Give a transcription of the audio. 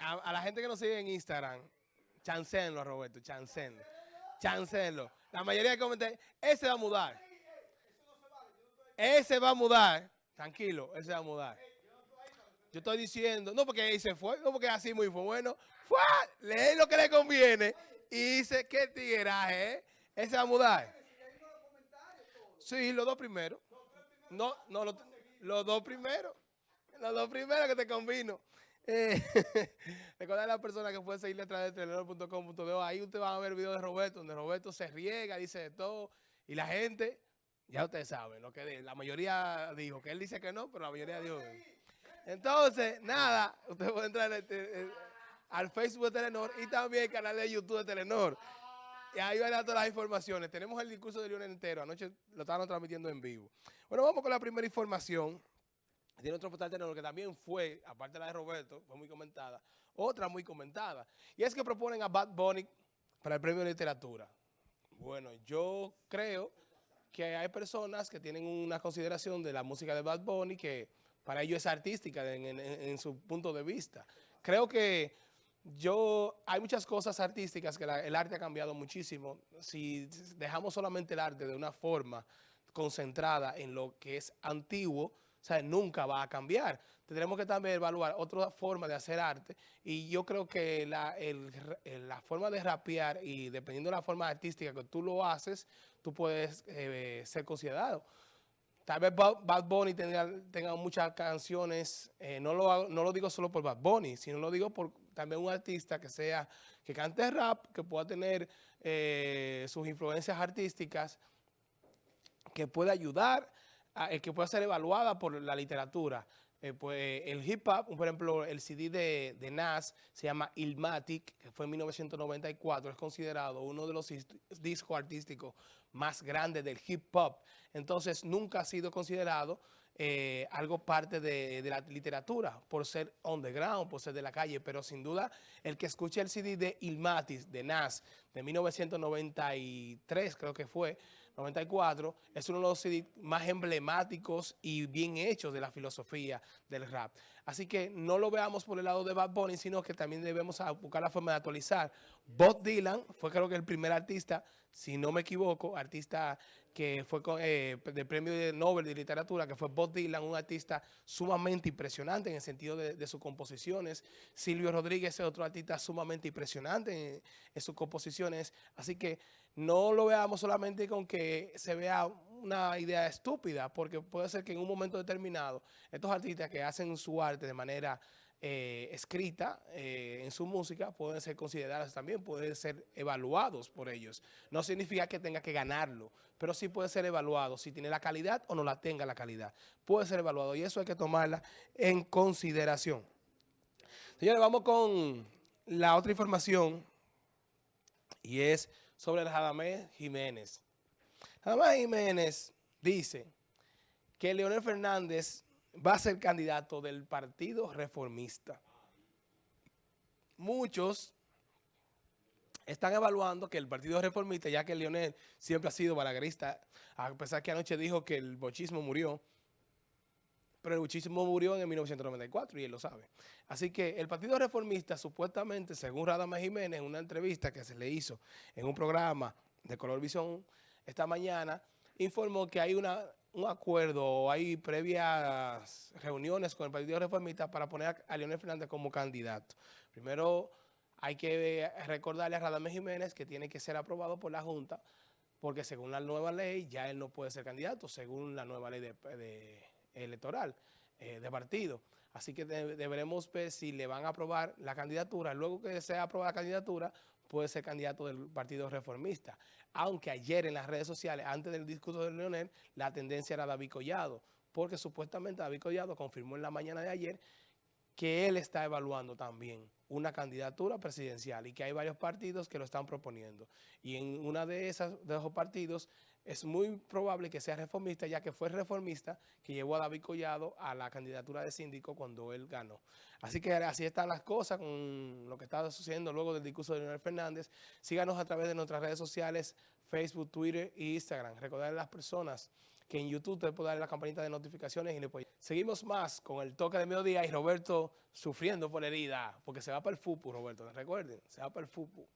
a, la gente que nos sigue en Instagram, chancenlo, Roberto, chancenlo. Chancenlo. La mayoría de comentarios, ese va a mudar. Ese va a mudar. Tranquilo, ese va a mudar. Yo estoy diciendo, no porque ahí se fue, no porque así muy fue bueno. Fue, lee lo que le conviene y dice, qué tigueraje, ¿eh? Ese va a mudar. Sí, los dos primeros. No, no, los, los dos primeros. Los dos primeros que te convino. Eh, recordar a las personas que pueden seguirle a través de telenor.com.do. Ahí usted va a ver videos de Roberto, donde Roberto se riega, dice de todo. Y la gente, ya ustedes saben, lo que la mayoría dijo, que él dice que no, pero la mayoría dijo. Entonces, nada, usted puede entrar este, eh, al Facebook de Telenor y también al canal de YouTube de Telenor. Y ahí van a dar todas las informaciones. Tenemos el discurso de Lionel entero. Anoche lo estaban transmitiendo en vivo. Bueno, vamos con la primera información. Tiene otro portal Telenor que también fue, aparte de la de Roberto, fue muy comentada, otra muy comentada. Y es que proponen a Bad Bunny para el premio de literatura. Bueno, yo creo que hay personas que tienen una consideración de la música de Bad Bunny que para ellos es artística en, su punto de vista. Creo que yo, hay muchas cosas artísticas que el arte ha cambiado muchísimo. Si dejamos solamente el arte de una forma concentrada en lo que es antiguo, o sea, nunca va a cambiar. Tendremos que también evaluar otra forma de hacer arte y yo creo que la, la forma de rapear y dependiendo de la forma artística que tú lo haces, tú puedes eh, ser considerado. Tal vez Bad Bunny tenga, muchas canciones, eh, no, lo, no lo digo solo por Bad Bunny, sino lo digo por también un artista que sea, que cante rap, que pueda tener eh, sus influencias artísticas, que pueda ayudar que pueda ser evaluada por la literatura. Eh, pues el hip hop, por ejemplo, el CD de, de, Nas se llama Ilmatic, que fue en 1994, es considerado uno de los discos artísticos más grandes del hip hop. Entonces, nunca ha sido considerado eh, algo parte de, la literatura, por ser underground, por ser de la calle, pero sin duda el que escuche el CD de Ilmatic, de Nas, de 1993, creo que fue, 94, es uno de los CD más emblemáticos y bien hechos de la filosofía del rap. Así que no lo veamos por el lado de Bad Bunny, sino que también debemos buscar la forma de actualizar. Bob Dylan fue creo que el primer artista, si no me equivoco, artista que fue con, eh, del premio de Nobel de literatura, que fue Bob Dylan, un artista sumamente impresionante en el sentido de, sus composiciones. Silvio Rodríguez es otro artista sumamente impresionante en sus composiciones. Así que no lo veamos solamente con que se vea una idea estúpida, porque puede ser que en un momento determinado estos artistas que hacen su arte de manera eh, escrita eh, en su música pueden ser considerados también, pueden ser evaluados por ellos. No significa que tenga que ganarlo, pero sí puede ser evaluado si tiene la calidad o no la tenga la calidad. Puede ser evaluado y eso hay que tomarla en consideración. Señores, vamos con la otra información y es sobre Radamés Jiménez. Radamés Jiménez dice que Leonel Fernández va a ser candidato del Partido Reformista. Muchos están evaluando que el Partido Reformista, ya que Leonel siempre ha sido balagarista, a pesar que anoche dijo que el bochismo murió, pero el bochismo murió en 1994 y él lo sabe. Así que el Partido Reformista, supuestamente, según Radama Jiménez, en una entrevista que se le hizo en un programa de Color Visión esta mañana, informó que hay una un acuerdo o hay previas reuniones con el Partido Reformista para poner a Leonel Fernández como candidato. Primero hay que recordarle a Radamés Jiménez que tiene que ser aprobado por la Junta porque según la nueva ley ya él no puede ser candidato, según la nueva ley de, electoral eh, de partido. Así que deberemos ver si le van a aprobar la candidatura. Luego que sea aprobada la candidatura, puede ser candidato del Partido Reformista. Aunque ayer en las redes sociales, antes del discurso de Leonel, la tendencia era David Collado, porque supuestamente David Collado confirmó en la mañana de ayer que él está evaluando también una candidatura presidencial y que hay varios partidos que lo están proponiendo. Y en una de esas de esos partidos es muy probable que sea reformista, ya que fue reformista que llevó a David Collado a la candidatura de síndico cuando él ganó. Así que así están las cosas con lo que está sucediendo luego del discurso de Leonel Fernández. Síganos a través de nuestras redes sociales, Facebook, Twitter e Instagram. Recordar a las personas que en YouTube te puede darle la campanita de notificaciones y puede... Seguimos más con el toque de mediodía y Roberto sufriendo por herida, porque se va para el FUPU, Roberto, recuerden, se va para el FUPU.